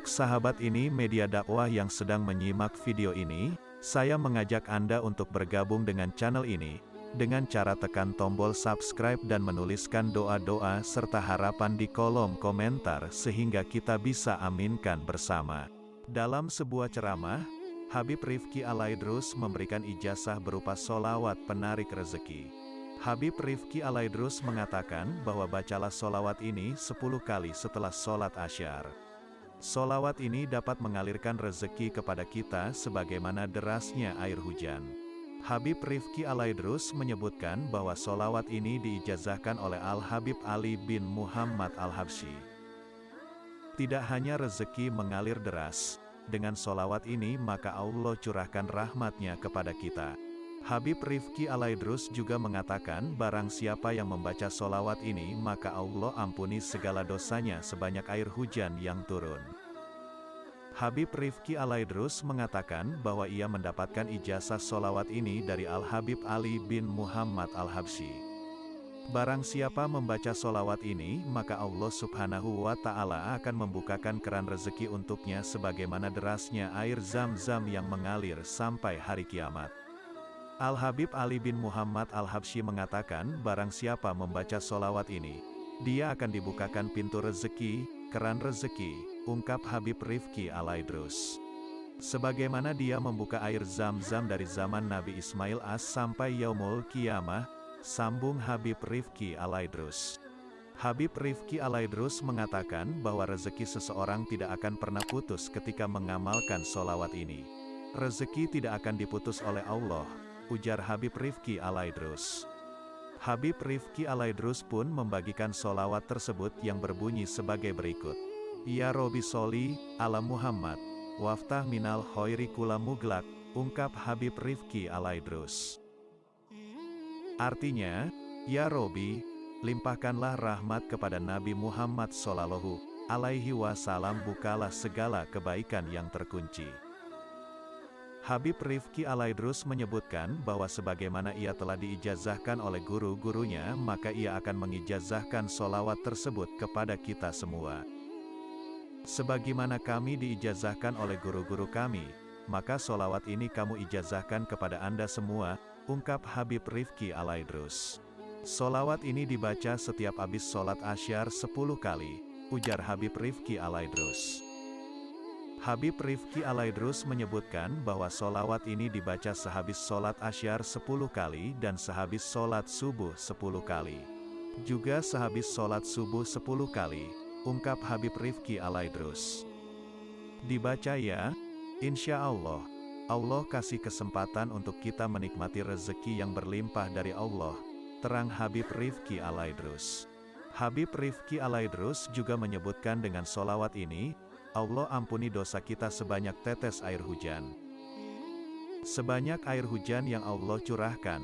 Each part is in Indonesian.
Untuk sahabat ini media dakwah yang sedang menyimak video ini, saya mengajak Anda untuk bergabung dengan channel ini, dengan cara tekan tombol subscribe dan menuliskan doa-doa serta harapan di kolom komentar sehingga kita bisa aminkan bersama. Dalam sebuah ceramah, Habib Rifki Alaidrus memberikan ijazah berupa solawat penarik rezeki. Habib Rifki Alaidrus mengatakan bahwa bacalah solawat ini 10 kali setelah sholat asyar. Solawat ini dapat mengalirkan rezeki kepada kita sebagaimana derasnya air hujan. Habib Rifki Alaidrus menyebutkan bahwa solawat ini diijazahkan oleh Al-Habib Ali bin Muhammad Al-Habsyi. Tidak hanya rezeki mengalir deras, dengan solawat ini maka Allah curahkan rahmatnya kepada kita. Habib Rifki Alaidrus juga mengatakan barang siapa yang membaca solawat ini maka Allah ampuni segala dosanya sebanyak air hujan yang turun. Habib Rifki Alaidrus mengatakan bahwa ia mendapatkan ijazah solawat ini dari Al-Habib Ali bin Muhammad Al-Habsyi. Barang siapa membaca solawat ini, maka Allah subhanahu wa ta'ala akan membukakan keran rezeki untuknya sebagaimana derasnya air zam-zam yang mengalir sampai hari kiamat. Al-Habib Ali bin Muhammad Al-Habsyi mengatakan, barang siapa membaca solawat ini, dia akan dibukakan pintu rezeki, keran rezeki, ungkap Habib Rifki Alaidrus. Sebagaimana dia membuka air zam-zam dari zaman Nabi Ismail As sampai Yaumul Kiamah, Sambung Habib Rifki Alaidrus. Habib Rifki Alaidrus mengatakan bahwa rezeki seseorang tidak akan pernah putus ketika mengamalkan solawat ini. Rezeki tidak akan diputus oleh Allah, ujar Habib Rifki Alaidrus. Habib Rifki Alaidrus pun membagikan solawat tersebut yang berbunyi sebagai berikut. Ya Robi Soli, ala Muhammad, waftah minal hoiri kula muglak, ungkap Habib Rifki Alaidrus. Artinya, Ya Robi, limpahkanlah rahmat kepada Nabi Muhammad Sallallahu Alaihi Wasallam bukalah segala kebaikan yang terkunci. Habib Rifki Alaidrus menyebutkan bahwa sebagaimana ia telah diijazahkan oleh guru-gurunya maka ia akan mengijazahkan solawat tersebut kepada kita semua. Sebagaimana kami diijazahkan oleh guru-guru kami, maka solawat ini kamu ijazahkan kepada anda semua, ungkap Habib Rifki Alaidrus. Solawat ini dibaca setiap habis sholat asyar 10 kali, ujar Habib Rifki Alaidrus. Habib Rifki Alaidrus menyebutkan bahwa solawat ini dibaca sehabis sholat asyar 10 kali dan sehabis sholat subuh 10 kali. Juga sehabis sholat subuh 10 kali, ungkap Habib Rifki Alaidrus. Dibaca ya, insya Allah. Allah kasih kesempatan untuk kita menikmati rezeki yang berlimpah dari Allah, terang Habib Rifki Alaidrus. Habib Rifki Alaidrus juga menyebutkan dengan solawat ini, Allah ampuni dosa kita sebanyak tetes air hujan. Sebanyak air hujan yang Allah curahkan,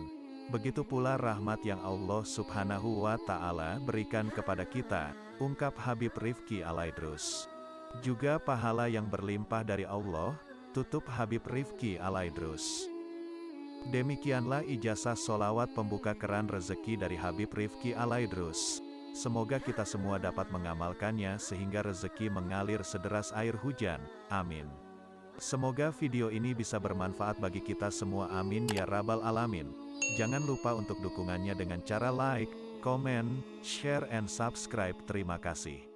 begitu pula rahmat yang Allah subhanahu wa ta'ala berikan kepada kita, ungkap Habib Rifki Alaidrus. Juga pahala yang berlimpah dari Allah, Tutup Habib Rifki Alaidrus. Demikianlah ijazah solawat pembuka keran rezeki dari Habib Rifki Alaidrus. Semoga kita semua dapat mengamalkannya sehingga rezeki mengalir sederas air hujan. Amin. Semoga video ini bisa bermanfaat bagi kita semua amin ya rabbal alamin. Jangan lupa untuk dukungannya dengan cara like, komen, share and subscribe. Terima kasih.